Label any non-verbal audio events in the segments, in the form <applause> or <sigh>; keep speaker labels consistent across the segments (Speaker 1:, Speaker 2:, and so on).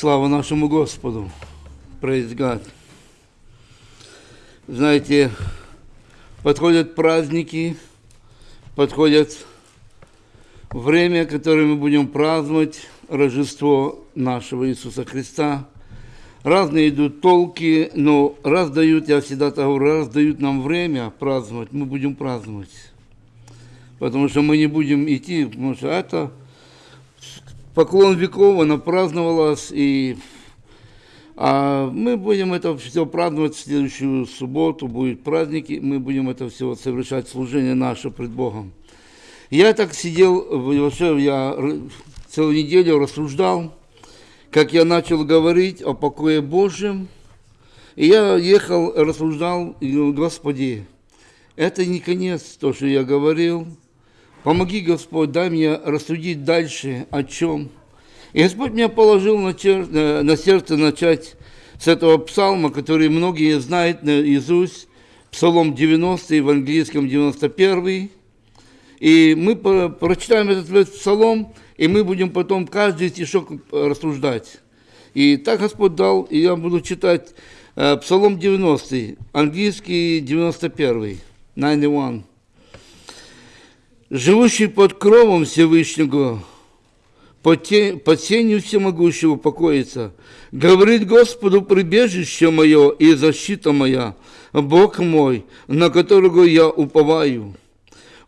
Speaker 1: Слава нашему Господу. God. Знаете, подходят праздники, подходят время, которое мы будем праздновать, Рождество нашего Иисуса Христа. Разные идут толки, но раз дают, я всегда так говорю, раз нам время праздновать, мы будем праздновать. Потому что мы не будем идти, потому что это поклон веков, она праздновалась, и а мы будем это все праздновать в следующую субботу, будет праздники, мы будем это все совершать, служение наше пред Богом. Я так сидел, вообще я целую неделю рассуждал, как я начал говорить о покое Божьем, и я ехал, рассуждал, и говорил, Господи, это не конец, то, что я говорил, Помоги, Господь, дай мне рассудить дальше о чем. И Господь меня положил на, чер... Э, на сердце начать с этого псалма, который многие знают наизусть, Псалом 90 в английском 91. И мы прочитаем этот псалом, и мы будем потом каждый стишок рассуждать. И так Господь дал, и я буду читать э, Псалом 90, английский 91, 91 живущий под кровом Всевышнего, под, сенью всемогущего покоится, говорит Господу прибежище мое и защита моя, Бог мой, на которого я уповаю.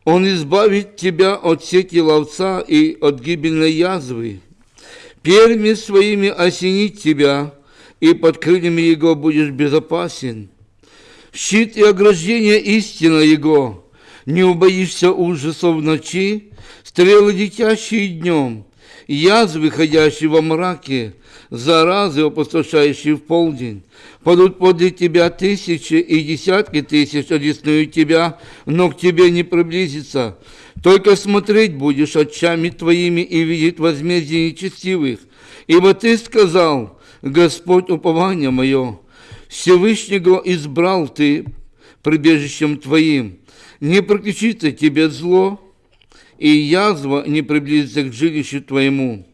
Speaker 1: Он избавит тебя от сети ловца и от гибельной язвы. Перьми своими осенит тебя, и под крыльями его будешь безопасен. Щит и ограждение истина его, не убоишься ужасов ночи, стрелы летящие днем, язвы, ходящие во мраке, заразы, опустошающие в полдень. Падут подле тебя тысячи и десятки тысяч одесную тебя, но к тебе не приблизится. Только смотреть будешь очами твоими и видеть возмездие нечестивых. Ибо ты сказал, Господь упование мое, Всевышнего избрал ты прибежищем твоим не прокричится тебе зло, и язва не приблизится к жилищу твоему.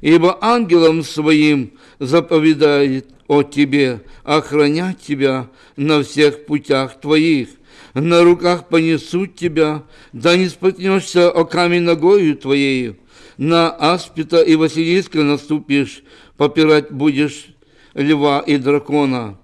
Speaker 1: Ибо ангелом своим заповедает о тебе охранять тебя на всех путях твоих. На руках понесут тебя, да не споткнешься о камень ногою твоею. На аспита и Василиска наступишь, попирать будешь льва и дракона.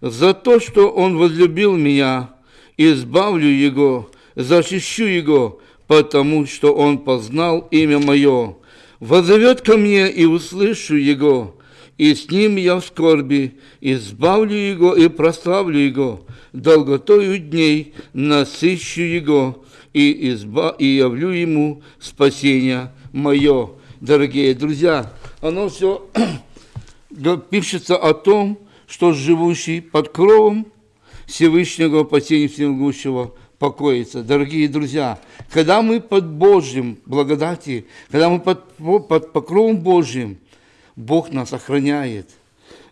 Speaker 1: За то, что он возлюбил меня, избавлю его, защищу его, потому что он познал имя мое. Возовет ко мне, и услышу его, и с ним я в скорби, избавлю его и прославлю его, долготою дней насыщу его, и, изба... и явлю ему спасение мое. Дорогие друзья, оно все <clears throat> пишется о том, что живущий под кровом Всевышнего по тени Всемогущего покоится. Дорогие друзья, когда мы под Божьим благодати, когда мы под, под покровом Божьим, Бог нас охраняет.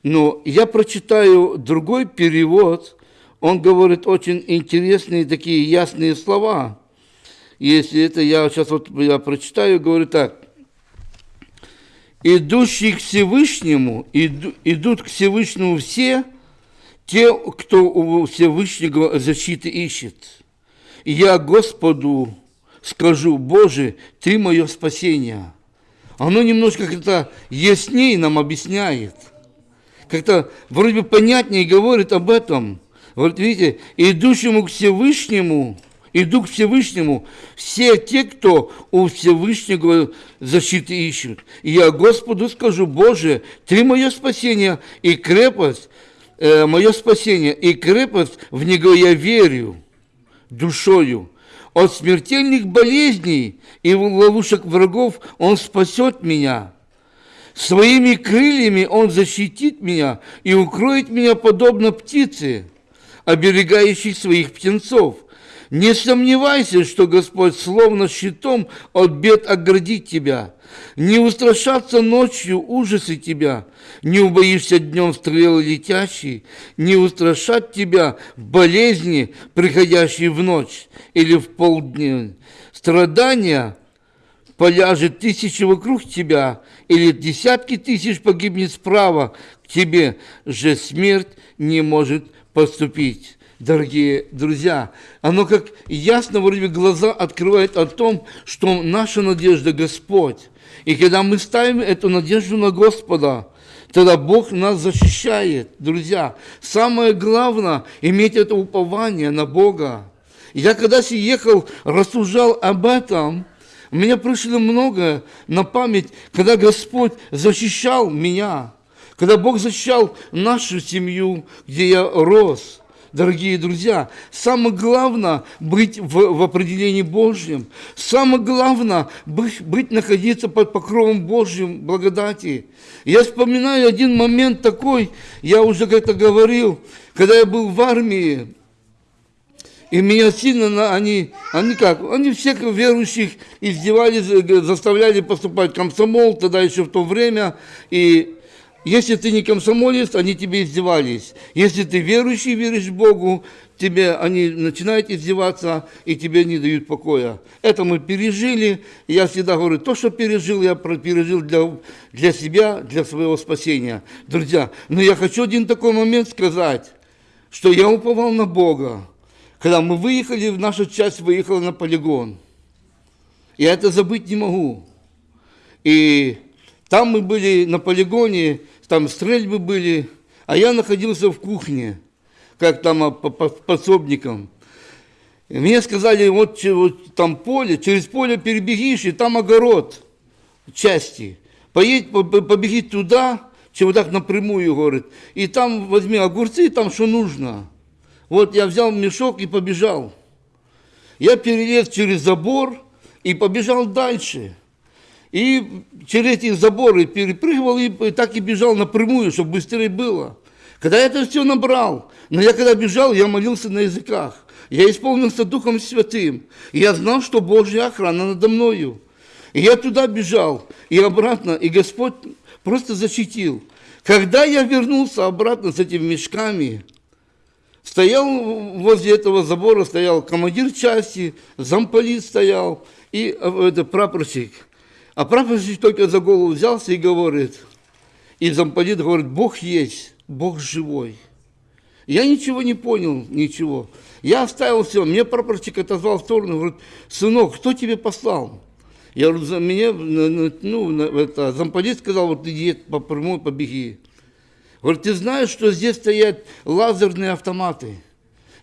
Speaker 1: Но я прочитаю другой перевод, он говорит очень интересные такие ясные слова. Если это я сейчас вот я прочитаю, говорю так. Идущие к Всевышнему, иду, идут к Всевышнему все – те, кто у Всевышнего защиты ищет. И я Господу скажу, Боже, Ты мое спасение. Оно немножко как-то яснее нам объясняет. Как-то вроде бы понятнее говорит об этом. Вот видите, идущему к Всевышнему, иду к Всевышнему, все те, кто у Всевышнего защиты ищут. И я Господу скажу, Боже, Ты мое спасение и крепость, э, мое спасение, и крепость в Него я верю душою. От смертельных болезней и ловушек врагов Он спасет меня. Своими крыльями Он защитит меня и укроет меня подобно птице, оберегающей своих птенцов. Не сомневайся, что Господь словно щитом от бед оградит тебя. Не устрашаться ночью ужасы тебя, не убоишься днем стрелы летящие, не устрашат тебя болезни, приходящие в ночь или в полдня. Страдания поляжет тысячи вокруг тебя, или десятки тысяч погибнет справа, к тебе же смерть не может поступить. Дорогие друзья, оно как ясно вроде бы глаза открывает о том, что наша надежда Господь. И когда мы ставим эту надежду на Господа, тогда Бог нас защищает, друзья. Самое главное – иметь это упование на Бога. Я когда ехал, рассуждал об этом, у меня пришло много на память, когда Господь защищал меня, когда Бог защищал нашу семью, где я рос. Дорогие друзья, самое главное быть в, в определении Божьем. Самое главное быть, быть, находиться под покровом Божьим благодати. Я вспоминаю один момент такой, я уже как-то говорил, когда я был в армии, и меня сильно, они, они как, они всех верующих издевались, заставляли поступать в комсомол, тогда еще в то время, и если ты не комсомолец, они тебе издевались. Если ты верующий, веришь Богу, тебе они начинают издеваться, и тебе не дают покоя. Это мы пережили. Я всегда говорю, то, что пережил, я пережил для, для себя, для своего спасения. Друзья, но я хочу один такой момент сказать, что я уповал на Бога. Когда мы выехали, наша часть выехала на полигон. Я это забыть не могу. И там мы были на полигоне, там стрельбы были, а я находился в кухне, как там а, подсобником. Мне сказали, вот, вот там поле, через поле перебегишь, и там огород части. Поедь, побеги туда, чем вот так напрямую, говорит, и там возьми огурцы, там что нужно. Вот я взял мешок и побежал. Я перелез через забор и побежал дальше. И через эти заборы перепрыгивал и так и бежал напрямую, чтобы быстрее было. Когда я это все набрал, но я когда бежал, я молился на языках. Я исполнился Духом Святым. И я знал, что Божья охрана надо мною. И я туда бежал, и обратно, и Господь просто защитил. Когда я вернулся обратно с этими мешками, стоял возле этого забора, стоял командир части, замполит стоял, и э, это прапорщик – а прапорщик только за голову взялся и говорит, и замполит говорит, Бог есть, Бог живой. Я ничего не понял, ничего. Я оставил все. Мне прапорщик отозвал в сторону, говорит, сынок, кто тебе послал? Я говорю, за меня, ну, это, замполит сказал, вот иди по прямой побеги. Говорит, ты знаешь, что здесь стоят лазерные автоматы?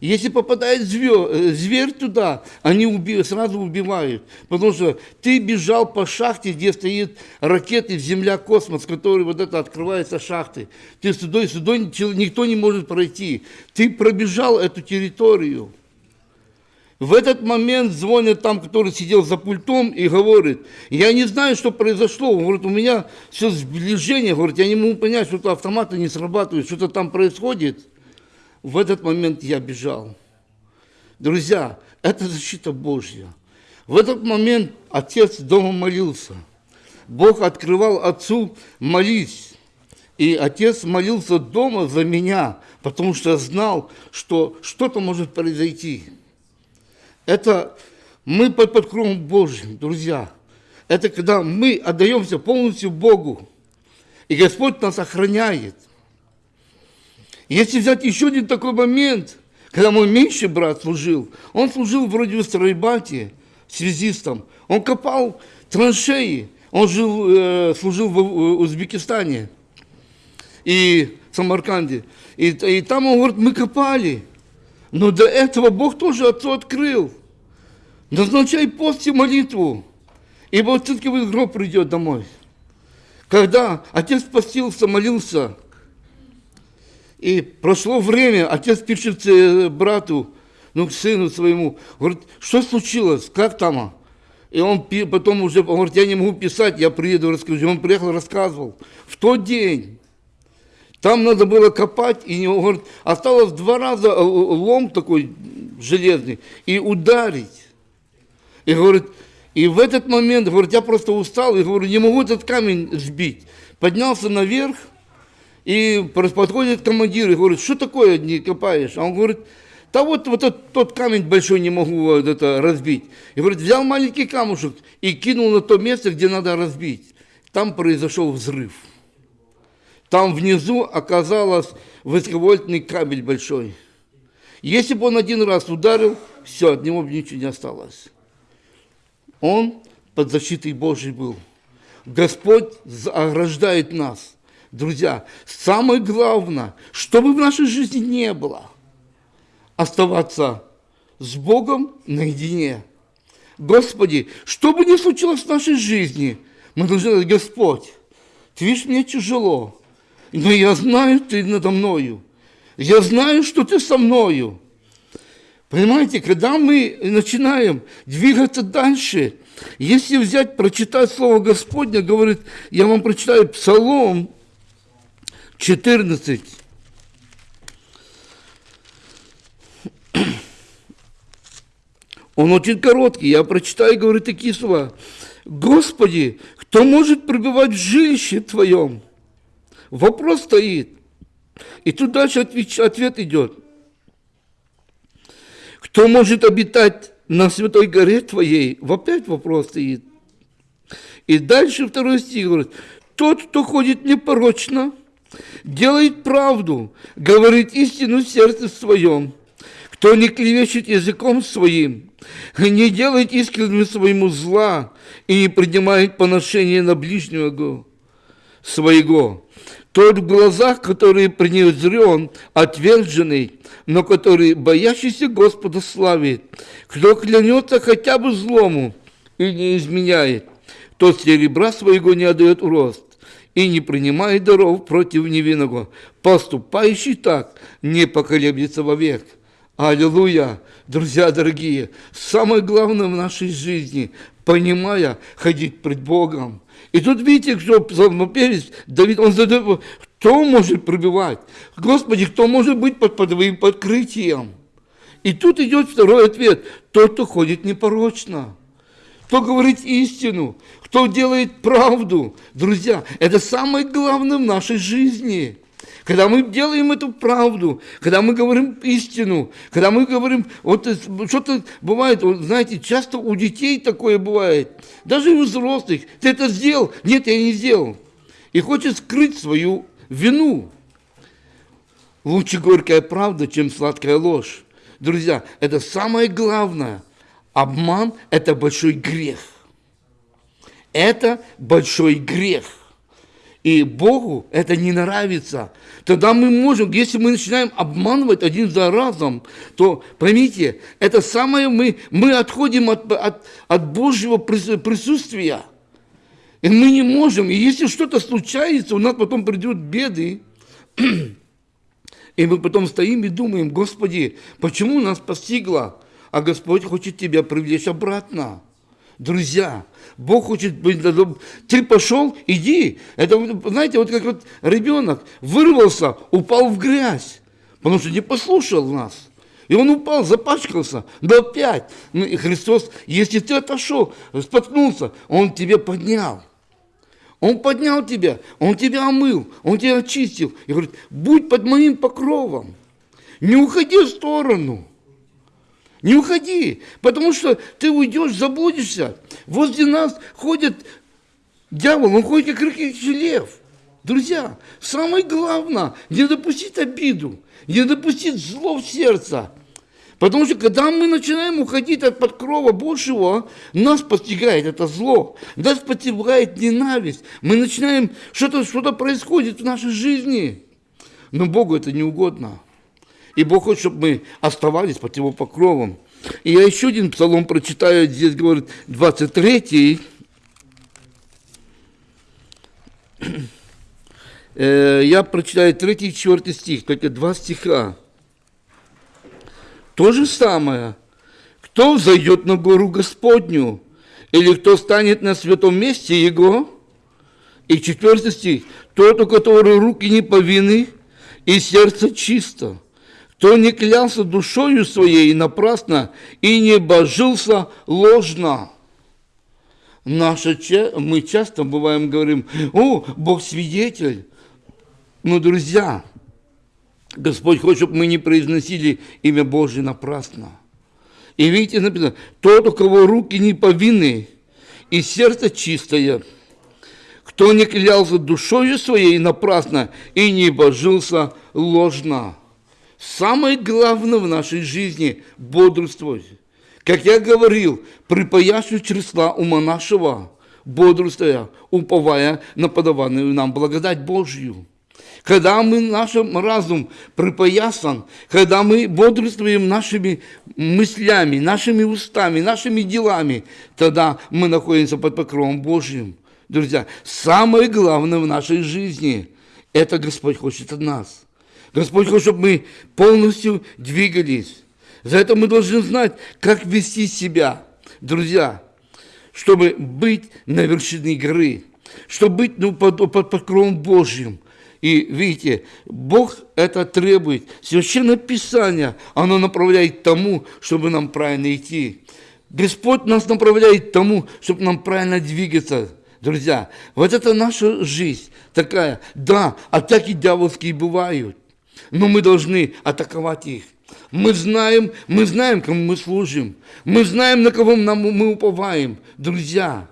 Speaker 1: Если попадает звер, э, зверь туда, они уби, сразу убивают. Потому что ты бежал по шахте, где стоит ракеты Земля, космос, который вот это открывается шахты. Ты сюда, сюда никто не может пройти. Ты пробежал эту территорию. В этот момент звонит там, который сидел за пультом и говорит, я не знаю, что произошло. Он говорит, у меня все сближение, говорит, я не могу понять, что-то автоматы не срабатывают, что-то там происходит. В этот момент я бежал. Друзья, это защита Божья. В этот момент отец дома молился. Бог открывал отцу молись. И отец молился дома за меня, потому что знал, что что-то может произойти. Это мы под покровом Божьим, друзья. Это когда мы отдаемся полностью Богу. И Господь нас охраняет. Если взять еще один такой момент, когда мой меньший брат служил, он служил вроде в стройбате, связистом, он копал траншеи, он жил, э, служил в Узбекистане и Самарканде. И, и там он говорит, мы копали. Но до этого Бог тоже отцу открыл. Назначай пост и молитву, ибо все-таки гроб придет домой. Когда отец постился, молился, и прошло время, отец пишет э, брату, ну, к сыну своему, говорит, что случилось, как там? И он потом уже, он говорит, я не могу писать, я приеду, расскажу. Он приехал, рассказывал. В тот день там надо было копать, и он говорит, осталось два раза э, лом такой железный, и ударить. И говорит, и в этот момент, говорит, я просто устал, и говорю, не могу этот камень сбить. Поднялся наверх, и подходит командир и говорит, что такое не копаешь? А он говорит, да вот, вот тот, тот камень большой не могу вот это разбить. И говорит, взял маленький камушек и кинул на то место, где надо разбить. Там произошел взрыв. Там внизу оказалось высоковольтный кабель большой. Если бы он один раз ударил, все, от него бы ничего не осталось. Он под защитой Божьей был. Господь ограждает нас. Друзья, самое главное, чтобы в нашей жизни не было, оставаться с Богом наедине. Господи, что бы ни случилось в нашей жизни, мы должны сказать, Господь, ты видишь, мне тяжело, но я знаю, ты надо мною. Я знаю, что ты со мною. Понимаете, когда мы начинаем двигаться дальше, если взять, прочитать Слово Господня, говорит, я вам прочитаю Псалом 14. Он очень короткий, я прочитаю, говорю такие слова. Господи, кто может пребывать в жилище Твоем? Вопрос стоит. И тут дальше ответ идет. Кто может обитать на святой горе Твоей? Опять вопрос стоит. И дальше второй стих говорит, тот, кто ходит непорочно, делает правду, говорит истину в сердце своем, кто не клевещет языком своим, не делает искренним своему зла и не принимает поношение на ближнего своего, тот в глазах, который принезрен, отверженный, но который, боящийся Господа, славит. Кто клянется хотя бы злому и не изменяет, тот серебра своего не отдает в рост и не принимает даров против невинного. Поступающий так не поколеблется вовек. Аллилуйя! Друзья дорогие, самое главное в нашей жизни, понимая, ходить пред Богом. И тут видите, что псалмопевец Давид, он задает, кто может пробивать? Господи, кто может быть под, под твоим подкрытием? И тут идет второй ответ. Тот, кто ходит непорочно, кто говорит истину, кто делает правду. Друзья, это самое главное в нашей жизни – когда мы делаем эту правду, когда мы говорим истину, когда мы говорим, вот что-то бывает, вот, знаете, часто у детей такое бывает, даже у взрослых, ты это сделал? Нет, я не сделал. И хочет скрыть свою вину. Лучше горькая правда, чем сладкая ложь. Друзья, это самое главное. Обман – это большой грех. Это большой грех. И Богу это не нравится. Тогда мы можем, если мы начинаем обманывать один за разом, то, поймите, это самое мы, мы отходим от, от, от Божьего присутствия. И мы не можем. И если что-то случается, у нас потом придут беды, <clears throat> и мы потом стоим и думаем, Господи, почему нас постигло? А Господь хочет тебя привлечь обратно. Друзья, Бог хочет быть, ты пошел, иди. Это, знаете, вот как вот ребенок вырвался, упал в грязь, потому что не послушал нас. И он упал, запачкался, но опять. Ну, и Христос, если ты отошел, споткнулся, Он тебе поднял. Он поднял тебя, Он тебя омыл, Он тебя очистил. И говорит, будь под моим покровом, не уходи в сторону. Не уходи, потому что ты уйдешь, заблудишься. Возле нас ходит дьявол, он ходит как рыкающий лев. Друзья, самое главное, не допустить обиду, не допустить зло в сердце. Потому что когда мы начинаем уходить от подкрова Божьего, нас постигает это зло, нас постигает ненависть. Мы начинаем, что-то что, -то, происходит в нашей жизни. Но Богу это не угодно. И Бог хочет, чтобы мы оставались под Его покровом. И я еще один псалом прочитаю, здесь говорит 23 <clears throat> э, я прочитаю 3 и 4 стих, только два стиха. То же самое. Кто взойдет на гору Господню? Или кто станет на святом месте Его? И четвертый стих. Тот, у которого руки не повинны, и сердце чисто кто не клялся душою своей напрасно и не божился ложно. Наша, мы часто бываем говорим, о, Бог свидетель. Но, друзья, Господь хочет, чтобы мы не произносили имя Божье напрасно. И видите, написано, тот, у кого руки не повинны, и сердце чистое, кто не клялся душою своей напрасно и не божился ложно. Самое главное в нашей жизни – бодрствовать. Как я говорил, припаяшью чресла ума нашего, бодрствуя, уповая на подаванную нам благодать Божью. Когда мы нашим разум припоясан, когда мы бодрствуем нашими мыслями, нашими устами, нашими делами, тогда мы находимся под покровом Божьим. Друзья, самое главное в нашей жизни – это Господь хочет от нас. Господь хочет, чтобы мы полностью двигались. За это мы должны знать, как вести себя. Друзья, чтобы быть на вершине горы, чтобы быть ну, под, под покровом Божьим. И видите, Бог это требует. Священное Писание, оно направляет тому, чтобы нам правильно идти. Господь нас направляет тому, чтобы нам правильно двигаться. Друзья, вот это наша жизнь такая. Да, атаки дьявольские бывают, но мы должны атаковать их. Мы знаем, мы знаем, кому мы служим. Мы знаем, на кого мы уповаем. Друзья,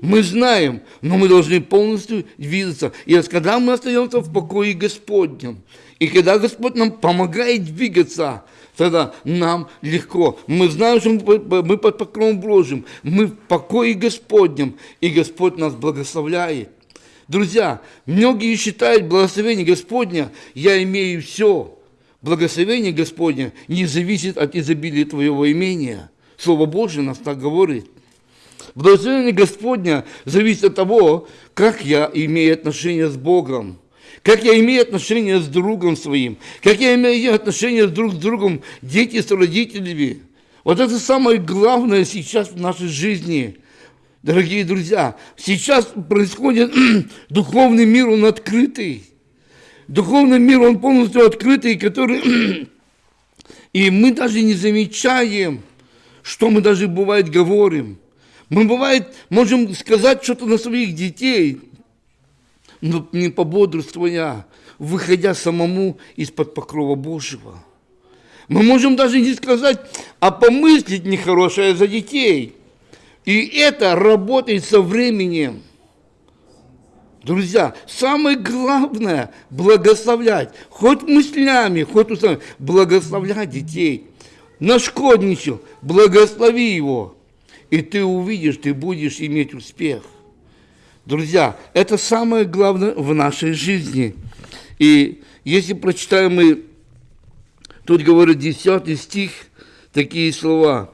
Speaker 1: мы знаем, но мы должны полностью двигаться. И когда мы остаемся в покое Господнем, и когда Господь нам помогает двигаться, тогда нам легко. Мы знаем, что мы под покровом Божьим, мы в покое Господнем, и Господь нас благословляет. Друзья, многие считают благословение Господня, я имею все. Благословение Господня не зависит от изобилия твоего имения. Слово Божье нас так говорит. Благословение Господня зависит от того, как я имею отношения с Богом, как я имею отношения с другом своим, как я имею отношения друг с другом, дети с родителями. Вот это самое главное сейчас в нашей жизни. Дорогие друзья, сейчас происходит <clears throat> духовный мир, он открытый. Духовный мир, он полностью открытый, который... <clears throat> И мы даже не замечаем, что мы даже бывает говорим. Мы бывает можем сказать что-то на своих детей, но не пободрствуя, выходя самому из-под покрова Божьего. Мы можем даже не сказать, а помыслить нехорошее за детей. И это работает со временем. Друзья, самое главное – благословлять. Хоть мыслями, хоть устами. Благословлять детей. Нашкодничал, благослови его. И ты увидишь, ты будешь иметь успех. Друзья, это самое главное в нашей жизни. И если прочитаем мы, тут говорит 10 стих, такие слова.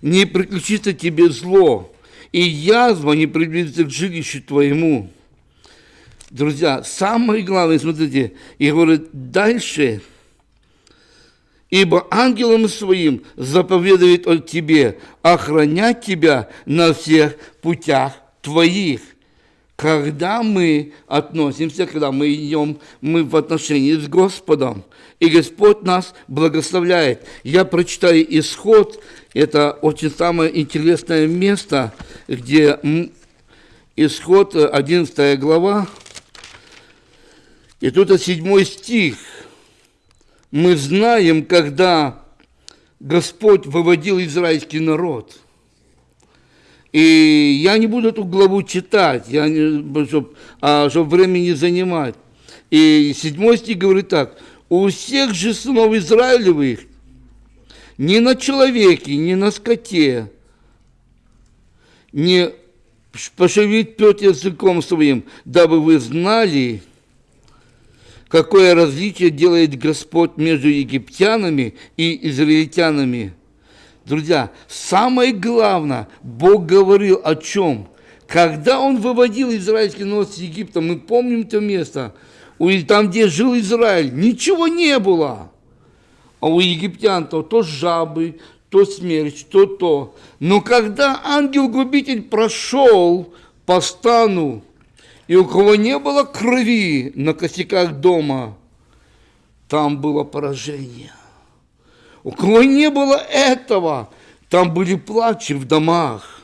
Speaker 1: «Не приключится тебе зло, и язва не приблизится к жилищу твоему». Друзья, самое главное, смотрите, и говорит дальше, ибо ангелом своим заповедует от тебе охранять тебя на всех путях твоих. Когда мы относимся, когда мы идем, мы в отношении с Господом, и Господь нас благословляет. Я прочитаю исход, это очень самое интересное место, где исход, 11 глава, и тут седьмой стих. Мы знаем, когда Господь выводил израильский народ. И я не буду эту главу читать, я не, чтобы, а, чтобы время не занимать. И седьмой стих говорит так. У всех же сынов Израилевых ни на человеке, ни на скоте не пошевелит пет языком своим, дабы вы знали, какое различие делает Господь между египтянами и израильтянами. Друзья, самое главное, Бог говорил о чем? Когда Он выводил израильский народ с Египта, мы помним то место, там, где жил Израиль, ничего не было. А у египтян то, то жабы, то смерть, то то. Но когда ангел-губитель прошел по стану, и у кого не было крови на косяках дома, там было поражение. У кого не было этого, там были плачи в домах.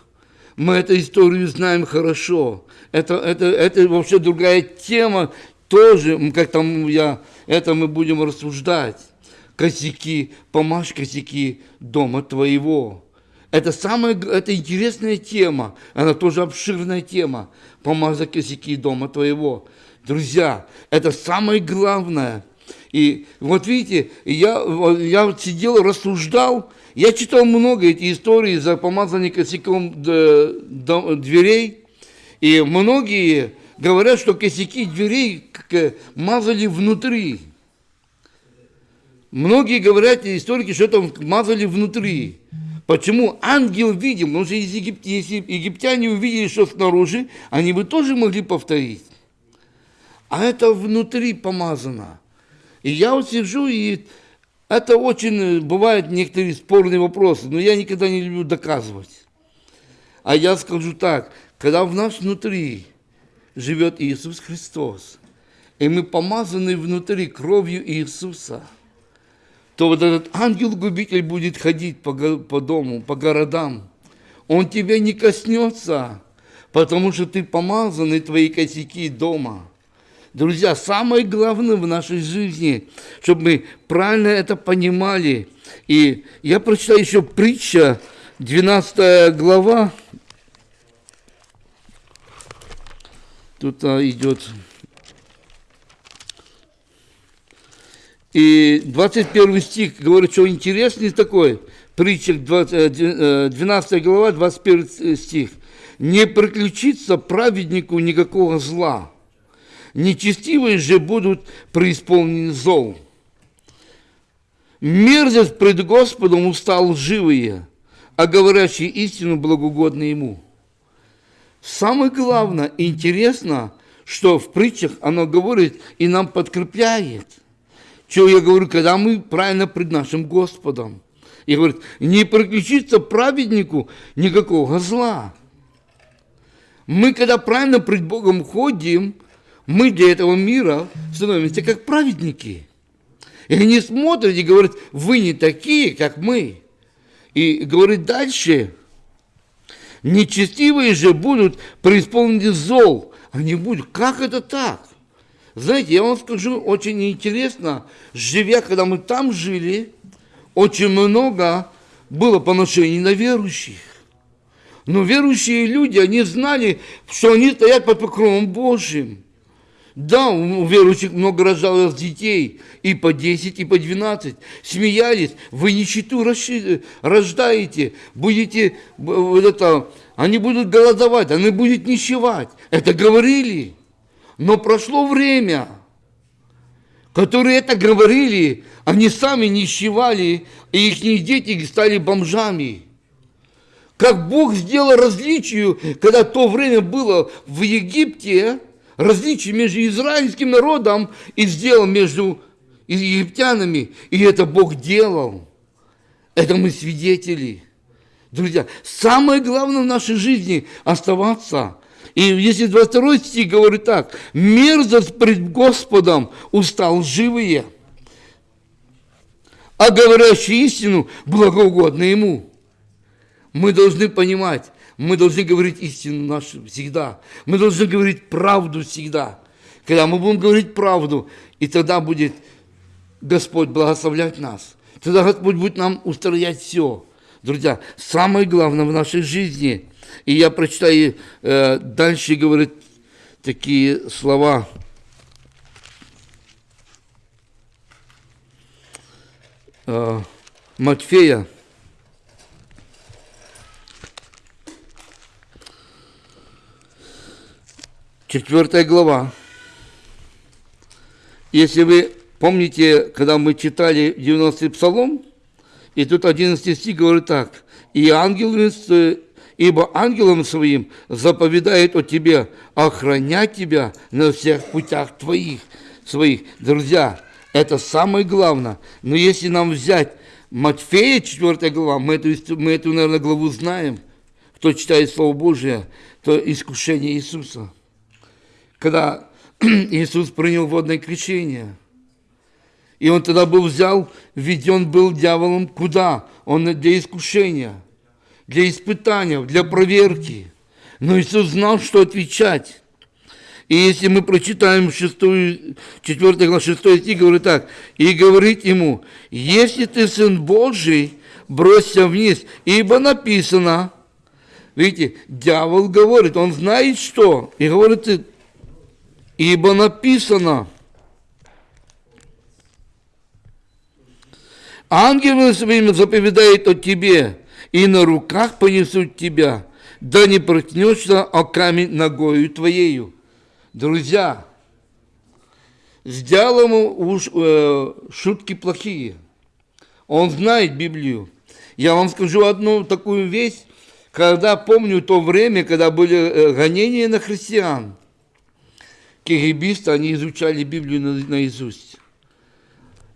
Speaker 1: Мы эту историю знаем хорошо. Это, это, это вообще другая тема тоже, как там я это мы будем рассуждать. Косяки, помажь косяки дома твоего. Это самая, это интересная тема, она тоже обширная тема. Помазать косяки дома твоего. Друзья, это самое главное. И вот видите, я, я вот сидел, рассуждал, я читал много эти истории за помазание косяком дверей, и многие говорят, что косяки дверей мазали внутри. Многие говорят, историки, что это мазали внутри. Почему ангел видел? Потому что если, егип... если египтяне увидели, что снаружи, они бы тоже могли повторить. А это внутри помазано. И я вот сижу, и это очень бывают некоторые спорные вопросы, но я никогда не люблю доказывать. А я скажу так, когда в нас внутри живет Иисус Христос, и мы помазаны внутри кровью Иисуса – то вот этот ангел-губитель будет ходить по, по дому, по городам. Он тебя не коснется, потому что ты помазан, и твои косяки дома. Друзья, самое главное в нашей жизни, чтобы мы правильно это понимали. И я прочитаю еще притча, 12 глава. Тут а, идет И 21 стих говорит, что интересный такой, притча 12 э, глава, 21 стих. «Не приключится праведнику никакого зла, нечестивые же будут преисполнены зол. Мерзость пред Господом устал живые, а говорящие истину благогодны Ему». Самое главное, интересно, что в притчах оно говорит и нам подкрепляет – что я говорю, когда мы правильно пред нашим Господом. И говорит, не приключится праведнику никакого зла. Мы, когда правильно пред Богом ходим, мы для этого мира становимся как праведники. И они смотрят и говорят, вы не такие, как мы. И говорит дальше, нечестивые же будут преисполнены зол. Они будут, как это так? Знаете, я вам скажу, очень интересно, живя, когда мы там жили, очень много было поношений на верующих. Но верующие люди, они знали, что они стоят под покровом Божьим. Да, у верующих много рождалось детей, и по 10, и по 12. Смеялись, вы нищету рождаете, будете, вот это, они будут голодовать, они будут нищевать. Это говорили. Но прошло время, которые это говорили, они сами нищевали, и их дети стали бомжами. Как Бог сделал различие, когда то время было в Египте, различие между израильским народом и сделал между египтянами. И это Бог делал. Это мы свидетели. Друзья, самое главное в нашей жизни оставаться и если 22 стих говорит так, мерзость пред Господом устал живые, а говорящий истину благоугодно Ему. Мы должны понимать, мы должны говорить истину нашу всегда. Мы должны говорить правду всегда. Когда мы будем говорить правду, и тогда будет Господь благословлять нас. Тогда Господь будет нам устроять все. Друзья, самое главное в нашей жизни – и я прочитаю, э, дальше говорит такие слова. Э, Матфея, четвертая глава. Если вы помните, когда мы читали 90-й псалом, и тут 11 стих говорит так, «И ангел ибо ангелом своим заповедает о тебе охранять тебя на всех путях твоих, своих. Друзья, это самое главное. Но если нам взять Матфея, 4 глава, мы эту, мы эту, наверное, главу знаем, кто читает Слово Божие, то искушение Иисуса. Когда <clears throat> Иисус принял водное крещение, и он тогда был взял, введен был дьяволом куда? Он для искушения – для испытания, для проверки. Но Иисус знал, что отвечать. И если мы прочитаем 6, 4 глава 6 стих, говорит так, «И говорит ему, если ты сын Божий, бросься вниз, ибо написано». Видите, дьявол говорит, он знает что, и говорит, ибо написано. Ангелы своими заповедает о тебе, и на руках понесут тебя, да не проткнешься о камень ногою твоею. Друзья, с дьяволом уж э, шутки плохие. Он знает Библию. Я вам скажу одну такую вещь, когда помню то время, когда были э, гонения на христиан. Кирибисты, они изучали Библию наизусть.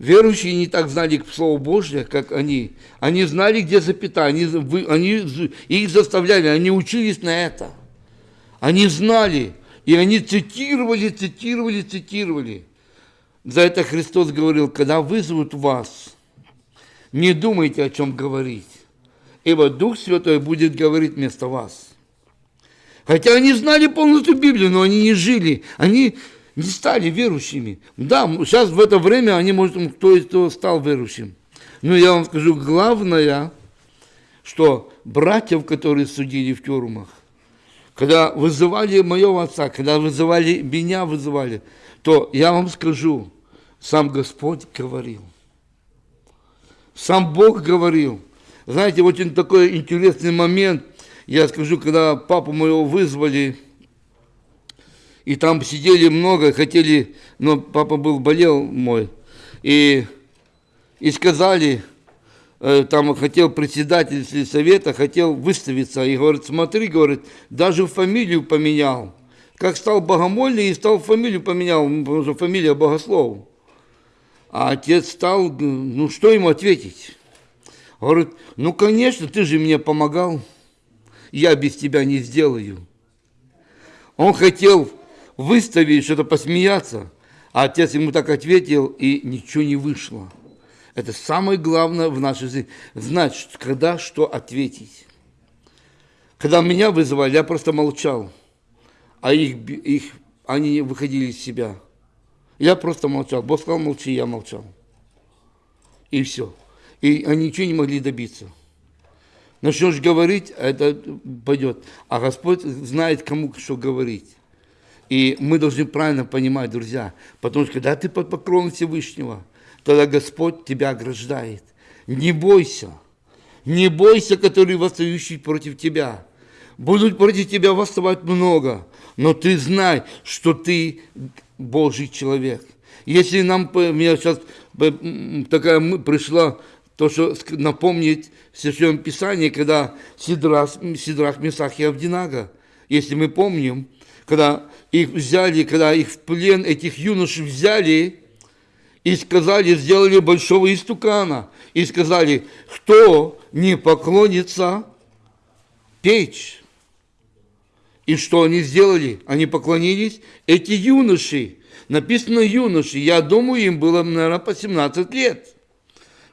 Speaker 1: Верующие не так знали Слово Божье, как они. Они знали, где запятая, они, они, их заставляли, они учились на это. Они знали, и они цитировали, цитировали, цитировали. За это Христос говорил, когда вызовут вас, не думайте, о чем говорить, ибо Дух Святой будет говорить вместо вас. Хотя они знали полностью Библию, но они не жили, они не стали верующими. Да, сейчас в это время они, может, кто из того стал верующим. Но я вам скажу, главное, что братьев, которые судили в тюрьмах, когда вызывали моего отца, когда вызывали меня, вызывали, то я вам скажу, сам Господь говорил. Сам Бог говорил. Знаете, очень такой интересный момент, я скажу, когда папу моего вызвали, и там сидели много, хотели, но папа был, болел мой, и, и сказали, э, там хотел председатель совета, хотел выставиться, и говорит, смотри, говорит, даже фамилию поменял, как стал богомольный и стал фамилию поменял, потому что фамилия богослов. А отец стал, ну что ему ответить? Говорит, ну конечно, ты же мне помогал, я без тебя не сделаю. Он хотел выставить, что-то посмеяться. А отец ему так ответил, и ничего не вышло. Это самое главное в нашей жизни. Знать, когда что ответить. Когда меня вызывали, я просто молчал. А их, их, они выходили из себя. Я просто молчал. Бог сказал, молчи, я молчал. И все. И они ничего не могли добиться. Начнешь говорить, это пойдет. А Господь знает, кому что говорить. И мы должны правильно понимать, друзья, потому что когда ты под покровом Всевышнего, тогда Господь тебя ограждает. Не бойся, не бойся, который восстающий против тебя. Будут против тебя восставать много, но ты знай, что ты Божий человек. Если нам, мне сейчас такая пришла, то, что напомнить в Священном Писании, когда Сидрах, Сидрах Месах и Авдинага, если мы помним, когда их взяли, когда их в плен, этих юношей взяли и сказали, сделали большого истукана, и сказали, кто не поклонится, печь. И что они сделали? Они поклонились, эти юноши, написано юноши, я думаю, им было, наверное, по 17 лет.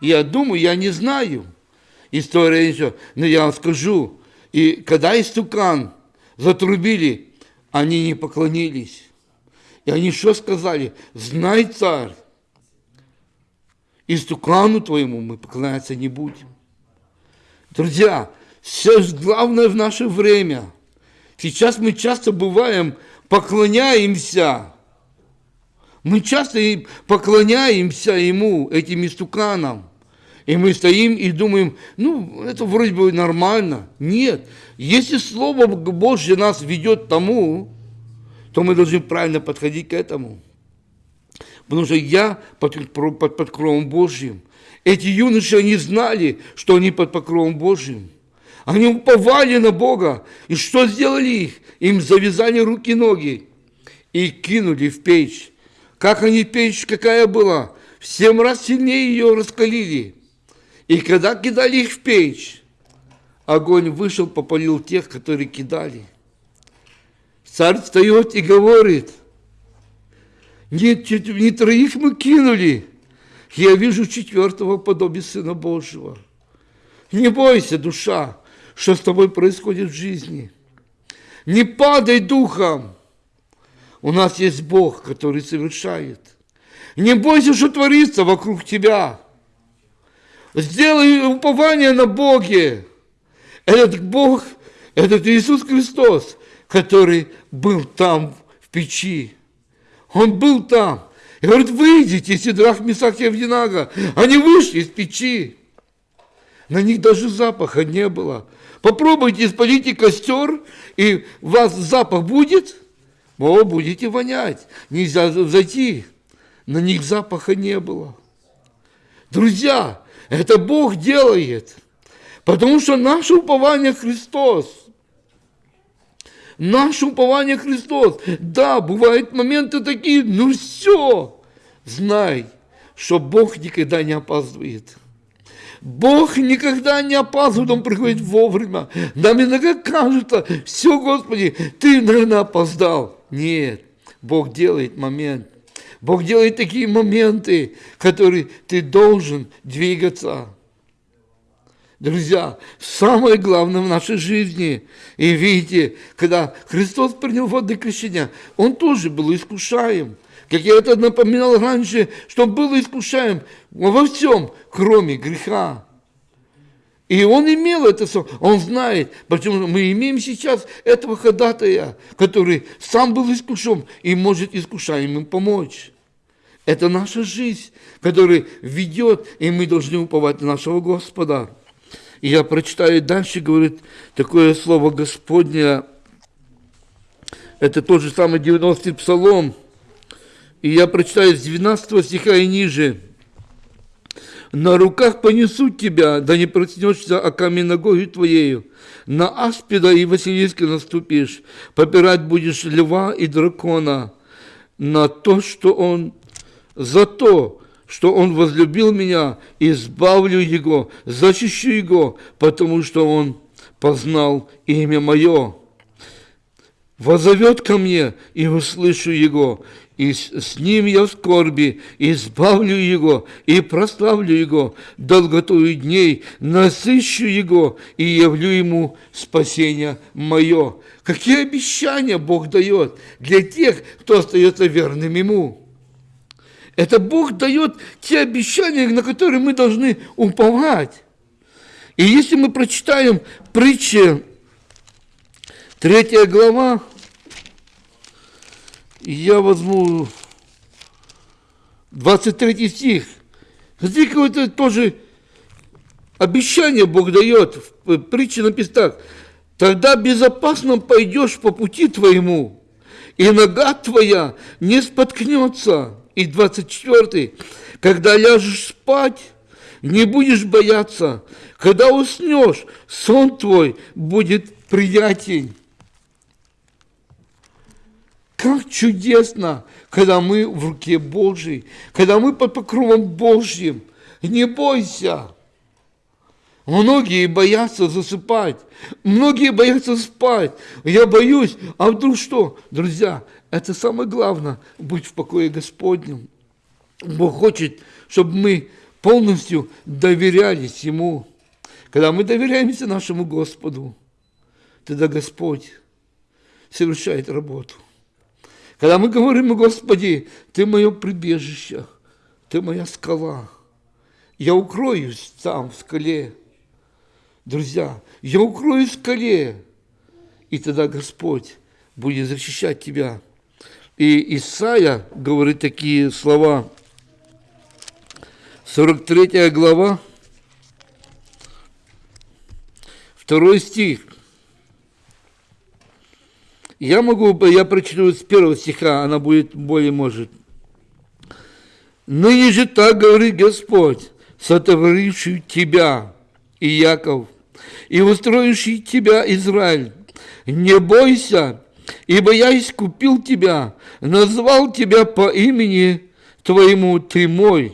Speaker 1: Я думаю, я не знаю. История еще. Но я вам скажу, и когда истукан затрубили, они не поклонились. И они что сказали? Знай, царь, истукану твоему мы поклоняться не будем. Друзья, все главное в наше время. Сейчас мы часто бываем, поклоняемся. Мы часто поклоняемся ему, этим истуканам. И мы стоим и думаем, ну, это вроде бы нормально. Нет. Если Слово Божье нас ведет к тому, то мы должны правильно подходить к этому. Потому что я под, под, под покровом Божьим. Эти юноши, они знали, что они под покровом Божьим. Они уповали на Бога. И что сделали их? Им завязали руки и ноги и кинули в печь. Как они печь, какая была? В семь раз сильнее ее раскалили. И когда кидали их в печь, огонь вышел, попалил тех, которые кидали. Царь встает и говорит, нет, не троих мы кинули, я вижу четвертого подобия Сына Божьего. Не бойся, душа, что с тобой происходит в жизни. Не падай духом. у нас есть Бог, который совершает. Не бойся, что творится вокруг тебя. Сделай упование на Боге. Этот Бог, этот Иисус Христос, который был там в печи. Он был там. И говорит, выйдите, Сидрах, Месах и Авдинага. Они вышли из печи. На них даже запаха не было. Попробуйте, спалите костер, и у вас запах будет, о, будете вонять. Нельзя зайти. На них запаха не было. Друзья, это Бог делает. Потому что наше упование Христос. Наше упование Христос. Да, бывают моменты такие, ну все. Знай, что Бог никогда не опаздывает. Бог никогда не опаздывает, Он приходит вовремя. Нам иногда кажется, все, Господи, Ты, наверное, опоздал. Нет, Бог делает момент. Бог делает такие моменты, которые ты должен двигаться. Друзья, самое главное в нашей жизни, и видите, когда Христос принял воды крещения, Он тоже был искушаем. Как я это напоминал раньше, что Он был искушаем во всем, кроме греха. И он имел это, он знает, почему мы имеем сейчас этого ходатая, который сам был искушен и может искушаемым помочь. Это наша жизнь, которая ведет, и мы должны уповать на нашего Господа. И я прочитаю дальше, говорит такое слово Господне, это тот же самый 90-й псалом, и я прочитаю с 12 стиха и ниже – на руках понесут тебя, да не проснешься о камень ногою твоею. На аспида и Василиска наступишь, попирать будешь льва и дракона. На то, что он, за то, что он возлюбил меня, избавлю его, защищу его, потому что он познал имя мое. Возовет ко мне, и услышу его, и с ним я в скорби, избавлю его и прославлю его долготою дней, насыщу его и явлю ему спасение мое. Какие обещания Бог дает для тех, кто остается верным ему. Это Бог дает те обещания, на которые мы должны уповать. И если мы прочитаем притчи, третья глава, я возьму 23 стих. Смотри, какое-то тоже обещание Бог дает в притче на пестах. Тогда безопасно пойдешь по пути твоему, и нога твоя не споткнется. И 24. Когда ляжешь спать, не будешь бояться. Когда уснешь, сон твой будет приятен. Как чудесно, когда мы в руке Божьей, когда мы под покровом Божьим. Не бойся. Многие боятся засыпать, многие боятся спать. Я боюсь, а вдруг что? Друзья, это самое главное, быть в покое Господнем. Бог хочет, чтобы мы полностью доверялись Ему. Когда мы доверяемся нашему Господу, тогда Господь совершает работу. Когда мы говорим, Господи, Ты мое прибежище, Ты моя скала, я укроюсь там, в скале. Друзья, я укроюсь в скале, и тогда Господь будет защищать тебя. И Исаия говорит такие слова, 43 глава, второй стих. Я могу, я прочту с первого стиха, она будет более может. Ныне же так говорит Господь, сотворивший тебя, и Яков, и устроивший тебя, Израиль. Не бойся, ибо я искупил тебя, назвал тебя по имени твоему, ты мой.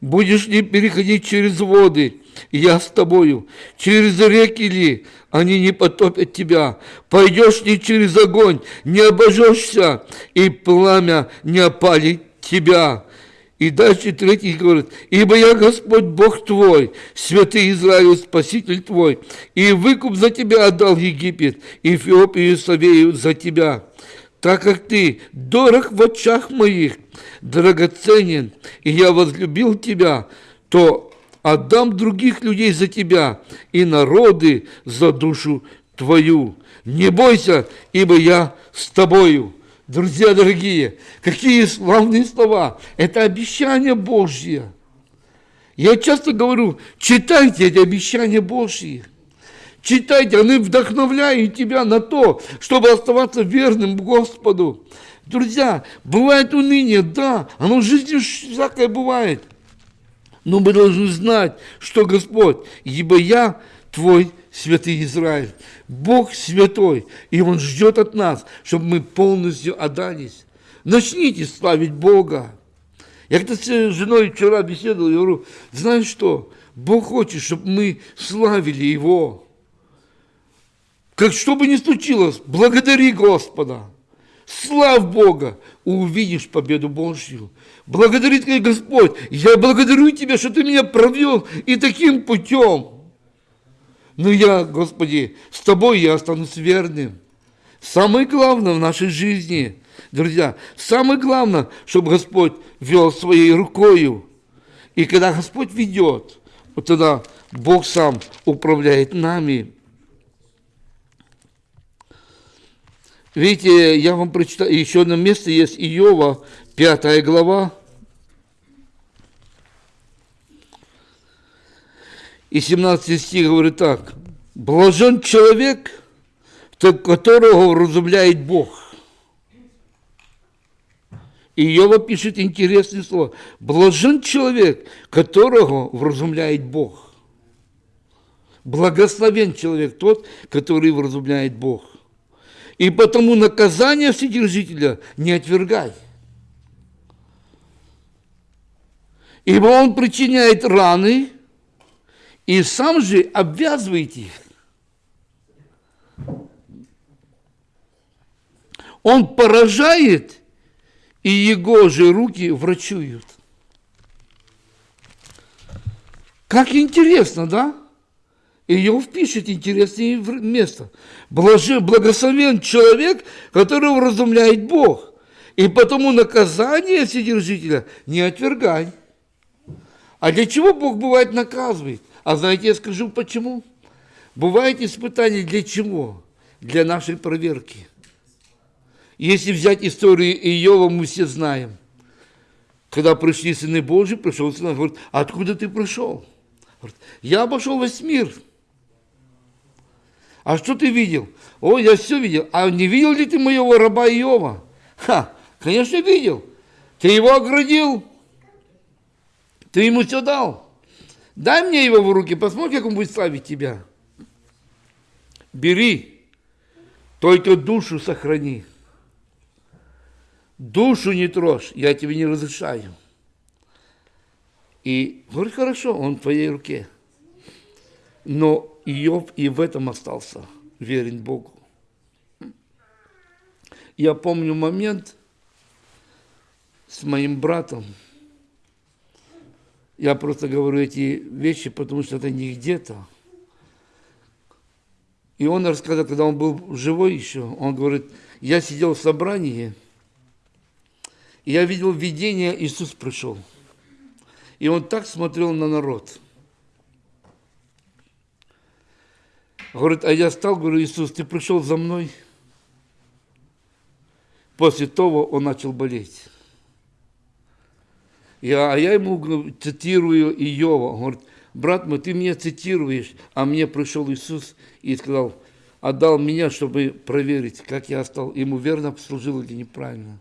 Speaker 1: Будешь ли переходить через воды, я с тобою, через реки ли, они не потопят тебя. Пойдешь ли через огонь, не обожжешься, и пламя не опалит тебя. И дальше третий говорит, «Ибо я Господь Бог твой, святый Израиль, Спаситель твой, и выкуп за тебя отдал Египет, и Эфиопию и Савею за тебя. так как ты дорог в очах моих, драгоценен, и я возлюбил тебя, то отдам других людей за тебя и народы за душу твою. Не бойся, ибо я с тобою. Друзья дорогие, какие славные слова! Это обещание Божье. Я часто говорю, читайте эти обещания Божьи. Читайте, они вдохновляют тебя на то, чтобы оставаться верным Господу. Друзья, бывает уныние, да, оно в жизни всякое бывает. Но мы должны знать, что Господь, ибо я твой святый Израиль. Бог святой, и Он ждет от нас, чтобы мы полностью отдались. Начните славить Бога. Я как-то с женой вчера беседовал, я говорю, знаешь что, Бог хочет, чтобы мы славили Его. Как что бы ни случилось, благодари Господа. Слав Бога, увидишь победу Божью. Благодарит тебя Господь, я благодарю Тебя, что Ты меня провел и таким путем. Но я, Господи, с Тобой я останусь верным. Самое главное в нашей жизни, друзья, самое главное, чтобы Господь вел своей рукою. И когда Господь ведет, вот тогда Бог сам управляет нами. Видите, я вам прочитаю, еще одно место есть Иова, пятая глава. И 17 стих говорит так. Блажен человек, которого вразумляет Бог. И Иова пишет интересное слово. Блажен человек, которого вразумляет Бог. Благословен человек тот, который вразумляет Бог. И потому наказание Вседержителя не отвергай. Ибо он причиняет раны и сам же обвязывает их. Он поражает, и его же руки врачуют. Как интересно, да? Иов пишет интересное место. Блаже, благословен человек, которого разумляет Бог. И потому наказание Вседержителя не отвергай. А для чего Бог бывает наказывает? А знаете, я скажу почему? Бывает испытание для чего? Для нашей проверки. Если взять историю Иова, мы все знаем. Когда пришли сыны Божьи, пришел сын, говорит, откуда ты пришел? Я обошел весь мир. А что ты видел? О, я все видел. А не видел ли ты моего раба Иова? Ха, конечно, видел. Ты его оградил. Ты ему все дал. Дай мне его в руки, посмотри, как он будет славить тебя. Бери, только душу сохрани. Душу не трожь, я тебе не разрешаю. И говорит, хорошо, он в твоей руке. Но Иов и в этом остался верен Богу. Я помню момент с моим братом. Я просто говорю эти вещи, потому что это не где-то. И он рассказал, когда он был живой еще, он говорит, я сидел в собрании, и я видел видение, Иисус пришел. И он так смотрел на народ – Говорит, а я стал, говорю, Иисус, ты пришел за мной. После того он начал болеть. Я, а я ему цитирую Иова. Он говорит, брат мой, ты меня цитируешь, а мне пришел Иисус и сказал, отдал меня, чтобы проверить, как я стал, ему верно служил или неправильно.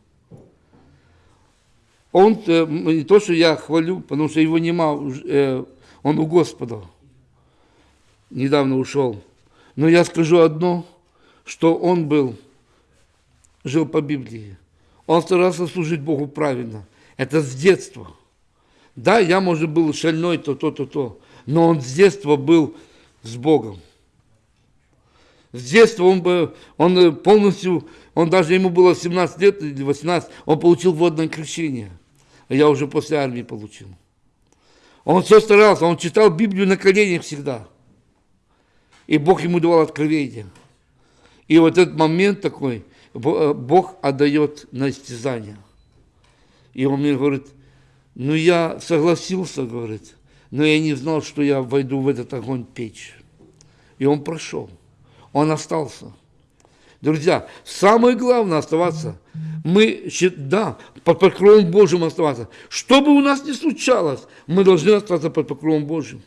Speaker 1: Он, э, не то, что я хвалю, потому что его нема, э, он у Господа недавно ушел. Но я скажу одно, что он был, жил по Библии. Он старался служить Богу правильно. Это с детства. Да, я, может, был шальной, то, то, то, то. Но он с детства был с Богом. С детства он, бы, он полностью, он даже ему было 17 лет или 18, он получил водное крещение. Я уже после армии получил. Он все старался, он читал Библию на коленях всегда и Бог ему давал откровение. И вот этот момент такой, Бог отдает на истязание. И он мне говорит, ну я согласился, говорит, но я не знал, что я войду в этот огонь печь. И он прошел, он остался. Друзья, самое главное оставаться. Мы, да, под покровом Божьим оставаться. Что бы у нас ни случалось, мы должны остаться под покровом Божьим.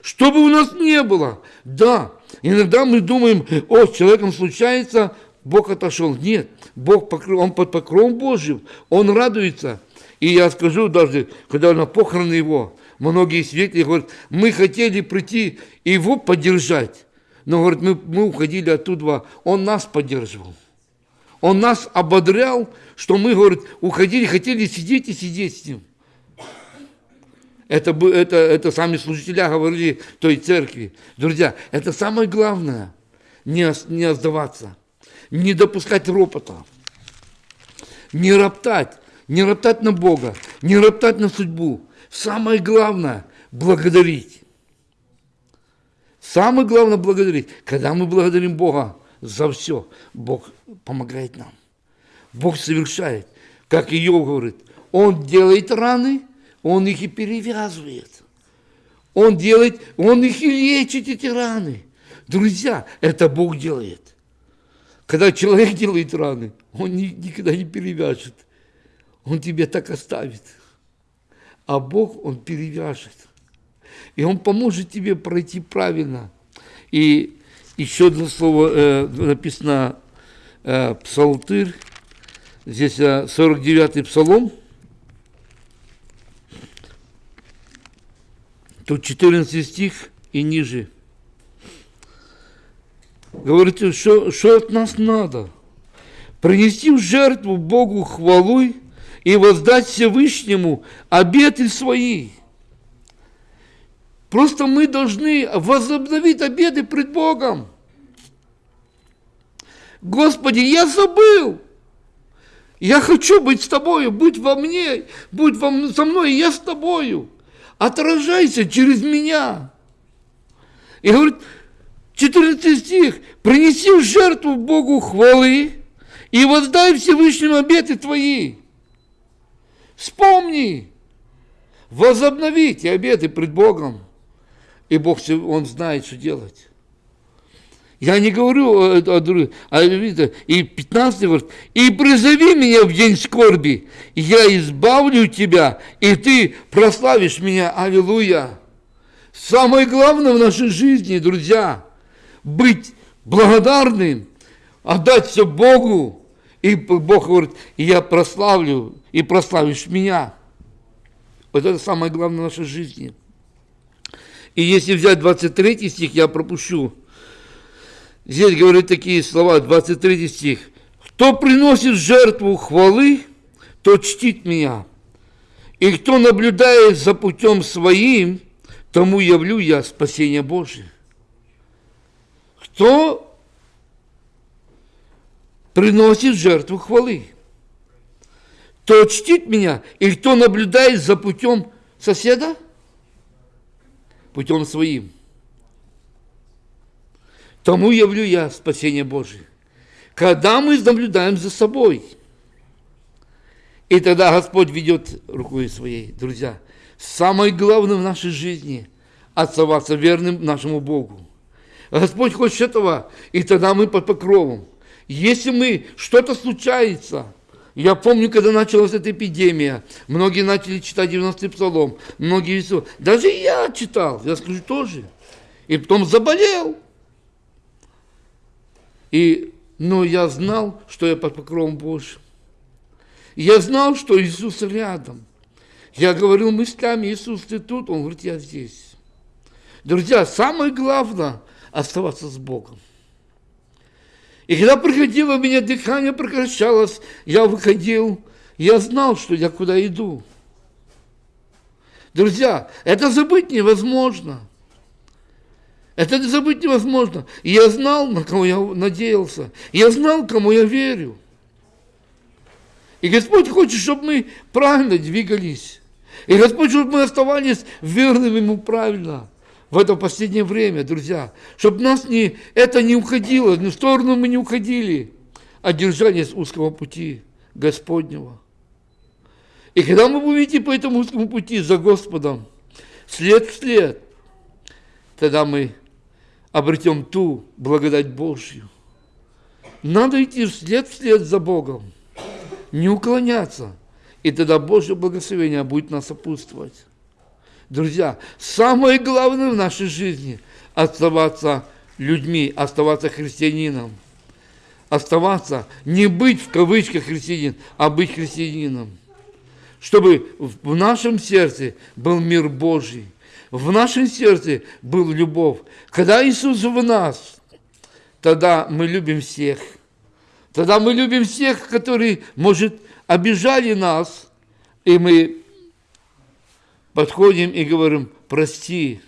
Speaker 1: Что бы у нас не было, да, иногда мы думаем, о, с человеком случается, Бог отошел. Нет, Бог, он под покровом Божьим, он радуется. И я скажу даже, когда на похороны его, многие свидетели говорят, мы хотели прийти его поддержать, но, говорит, мы, мы уходили оттуда, он нас поддерживал. Он нас ободрял, что мы, говорит, уходили, хотели сидеть и сидеть с ним. Это, это, это сами служителя говорили той церкви. Друзья, это самое главное, не, не сдаваться, не допускать ропота, не роптать, не роптать на Бога, не роптать на судьбу. Самое главное – благодарить. Самое главное – благодарить. Когда мы благодарим Бога за все, Бог помогает нам. Бог совершает. Как Иов говорит, Он делает раны, Он их и перевязывает. Он делает, Он их и лечит, эти раны. Друзья, это Бог делает. Когда человек делает раны, он никогда не перевяжет. Он тебе так оставит. А Бог, Он перевяжет. И Он поможет тебе пройти правильно. И еще одно слово э, написано э, «псалтырь». Здесь э, 49-й псалом. Тут 14 стих и ниже. Говорите, что, что от нас надо? Принести в жертву Богу хвалу и воздать Всевышнему обеты свои. Просто мы должны возобновить обеды пред Богом. Господи, я забыл. Я хочу быть с тобою, будь во мне, будь во, со мной, я с тобою. Отражайся через меня. И говорит, 14 стих, принеси жертву Богу хвалы и воздай Всевышнему обеты твои. Вспомни, возобновите обеты пред Богом. И Бог, Он знает, что делать. Я не говорю о, о, о, о и 15 говорит, и призови меня в день скорби, я избавлю тебя, и ты прославишь меня. Аллилуйя. Самое главное в нашей жизни, друзья, быть благодарным, отдать все Богу, и Бог говорит, и я прославлю, и прославишь меня. Вот это самое главное в нашей жизни. И если взять 23 стих, я пропущу. Здесь говорит такие слова, 23 стих. «Кто приносит жертву хвалы, тот чтит меня. И кто наблюдает за путем своим, тому явлю я спасение Божие». Кто приносит жертву хвалы. Кто чтит меня, и кто наблюдает за путем соседа, путем своим. Тому явлю я спасение Божие. Когда мы наблюдаем за собой, и тогда Господь ведет рукой своей, друзья. Самое главное в нашей жизни – оставаться верным нашему Богу. Господь хочет этого, и тогда мы под покровом. Если мы, что-то случается, я помню, когда началась эта эпидемия, многие начали читать 90-й псалом, многие. Даже я читал, я скажу тоже. И потом заболел. И, но я знал, что я под покровом Божьим. Я знал, что Иисус рядом. Я говорил мыслями, Иисус, ты тут? Он говорит, я здесь. Друзья, самое главное – оставаться с Богом. И когда приходило, у меня дыхание прекращалось, я выходил, я знал, что я куда иду. Друзья, это забыть невозможно. Это забыть невозможно. Я знал, на кого я надеялся. Я знал, кому я верю. И Господь хочет, чтобы мы правильно двигались. И Господь, чтобы мы оставались верными Ему правильно в это последнее время, друзья, чтобы нас не, это не уходило, в сторону мы не уходили, одержание узкого пути Господнего. И когда мы будем идти по этому узкому пути за Господом, след в след, тогда мы обретем ту благодать Божью. Надо идти вслед вслед за Богом, не уклоняться, и тогда Божье благословение будет нас сопутствовать. Друзья, самое главное в нашей жизни – оставаться людьми, оставаться христианином. Оставаться, не быть в кавычках христианин, а быть христианином. Чтобы в нашем сердце был мир Божий, в нашем сердце был любовь. Когда Иисус в нас, тогда мы любим всех. Тогда мы любим всех, которые, может, обижали нас, и мы подходим и говорим, прости,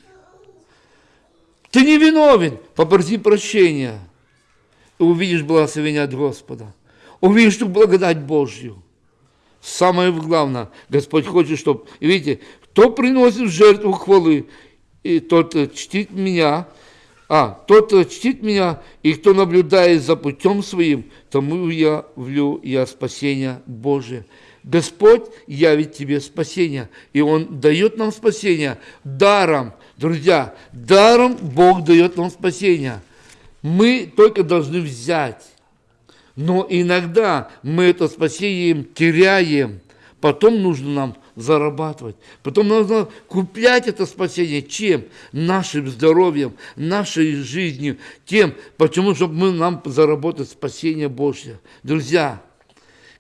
Speaker 1: ты не виновен, попроси прощения. И увидишь благословение от Господа. Увидишь ту благодать Божью. Самое главное, Господь хочет, чтобы... Видите, кто приносит жертву хвалы, и тот чтит меня, а, тот чтит меня, и кто наблюдает за путем своим, тому я влю я спасение Божие. Господь явит тебе спасение, и Он дает нам спасение даром. Друзья, даром Бог дает нам спасение. Мы только должны взять. Но иногда мы это спасение теряем. Потом нужно нам зарабатывать. Потом нужно куплять это спасение. Чем? Нашим здоровьем, нашей жизнью. Тем, почему, чтобы мы нам заработать спасение Божье. Друзья,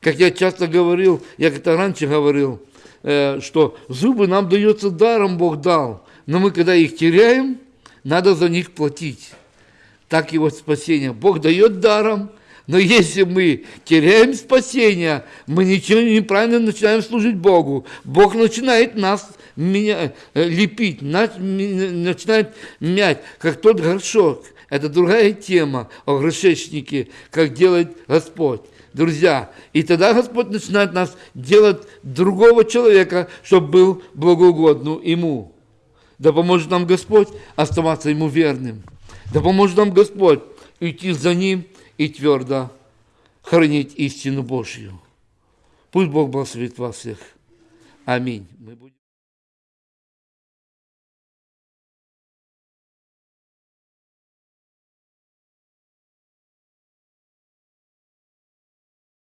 Speaker 1: как я часто говорил, я как-то раньше говорил, э, что зубы нам дается даром, Бог дал. Но мы, когда их теряем, надо за них платить. Так и вот спасение. Бог дает даром, но если мы теряем спасение, мы ничего неправильно начинаем служить Богу. Бог начинает нас меня, э, лепить, начинает мять, как тот горшок. Это другая тема о горшечнике, как делает Господь друзья. И тогда Господь начинает нас делать другого человека, чтобы был благоугодным Ему. Да поможет нам Господь оставаться Ему верным. Да поможет нам Господь идти за Ним и твердо хранить истину Божью. Пусть Бог благословит вас всех. Аминь.